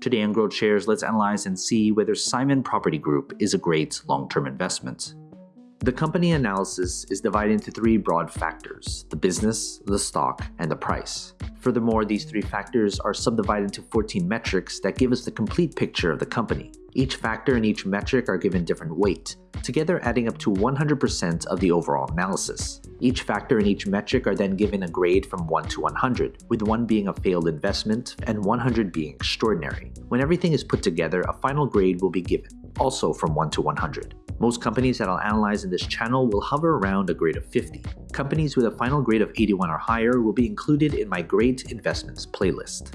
Today on Growth Shares, let's analyze and see whether Simon Property Group is a great long-term investment. The company analysis is divided into three broad factors, the business, the stock, and the price. Furthermore, these three factors are subdivided into 14 metrics that give us the complete picture of the company. Each factor and each metric are given different weight, together adding up to 100% of the overall analysis. Each factor and each metric are then given a grade from 1 to 100, with 1 being a failed investment and 100 being extraordinary. When everything is put together, a final grade will be given, also from 1 to 100. Most companies that I'll analyze in this channel will hover around a grade of 50. Companies with a final grade of 81 or higher will be included in my Great Investments playlist.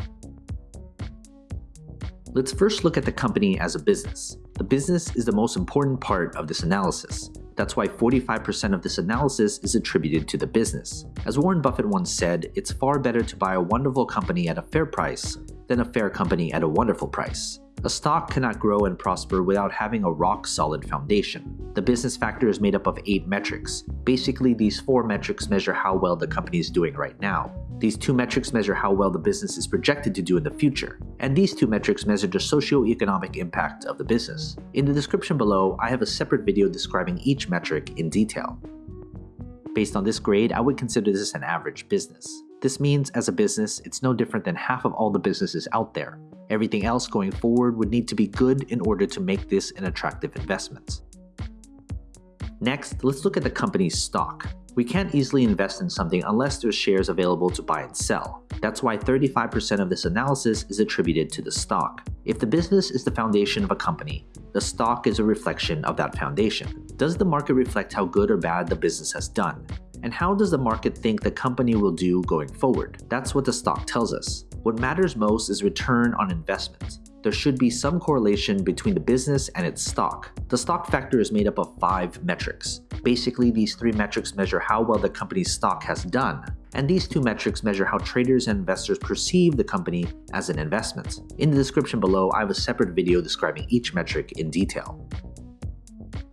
Let's first look at the company as a business. The business is the most important part of this analysis. That's why 45% of this analysis is attributed to the business. As Warren Buffett once said, it's far better to buy a wonderful company at a fair price than a fair company at a wonderful price. A stock cannot grow and prosper without having a rock-solid foundation. The business factor is made up of 8 metrics. Basically, these 4 metrics measure how well the company is doing right now. These two metrics measure how well the business is projected to do in the future, and these two metrics measure the socio-economic impact of the business. In the description below, I have a separate video describing each metric in detail. Based on this grade, I would consider this an average business. This means, as a business, it's no different than half of all the businesses out there, Everything else going forward would need to be good in order to make this an attractive investment. Next, let's look at the company's stock. We can't easily invest in something unless there's shares available to buy and sell. That's why 35% of this analysis is attributed to the stock. If the business is the foundation of a company, the stock is a reflection of that foundation. Does the market reflect how good or bad the business has done? And how does the market think the company will do going forward? That's what the stock tells us. What matters most is return on investment. There should be some correlation between the business and its stock. The stock factor is made up of five metrics. Basically, these three metrics measure how well the company's stock has done, and these two metrics measure how traders and investors perceive the company as an investment. In the description below, I have a separate video describing each metric in detail.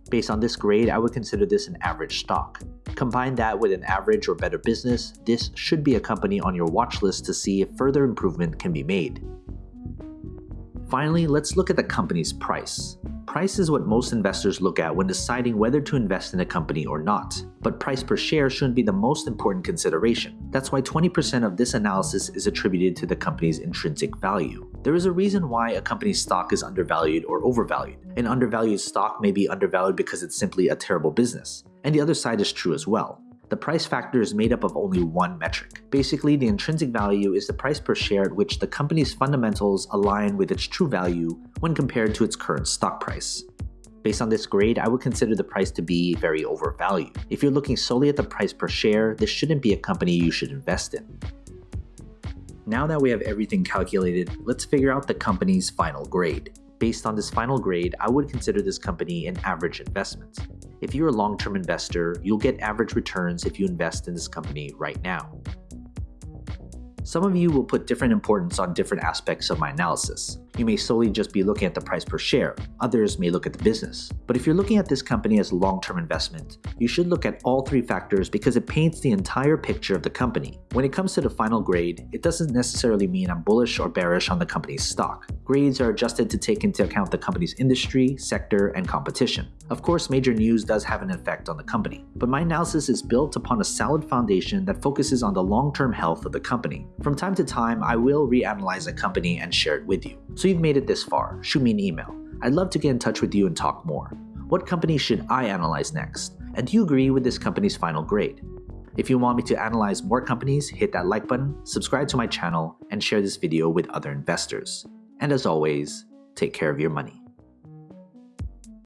Based on this grade, I would consider this an average stock. Combine that with an average or better business, this should be a company on your watch list to see if further improvement can be made. Finally, let's look at the company's price. Price is what most investors look at when deciding whether to invest in a company or not, but price per share shouldn't be the most important consideration. That's why 20% of this analysis is attributed to the company's intrinsic value. There is a reason why a company's stock is undervalued or overvalued. An undervalued stock may be undervalued because it's simply a terrible business, and the other side is true as well the price factor is made up of only one metric. Basically, the intrinsic value is the price per share at which the company's fundamentals align with its true value when compared to its current stock price. Based on this grade, I would consider the price to be very overvalued. If you're looking solely at the price per share, this shouldn't be a company you should invest in. Now that we have everything calculated, let's figure out the company's final grade. Based on this final grade, I would consider this company an average investment. If you're a long-term investor, you'll get average returns if you invest in this company right now. Some of you will put different importance on different aspects of my analysis. You may solely just be looking at the price per share, others may look at the business. But if you're looking at this company as a long-term investment, you should look at all three factors because it paints the entire picture of the company. When it comes to the final grade, it doesn't necessarily mean I'm bullish or bearish on the company's stock. Grades are adjusted to take into account the company's industry, sector, and competition. Of course, major news does have an effect on the company, but my analysis is built upon a solid foundation that focuses on the long-term health of the company. From time to time, I will reanalyze a company and share it with you. So you've made it this far, shoot me an email. I'd love to get in touch with you and talk more. What company should I analyze next? And do you agree with this company's final grade? If you want me to analyze more companies, hit that like button, subscribe to my channel, and share this video with other investors. And as always, take care of your money.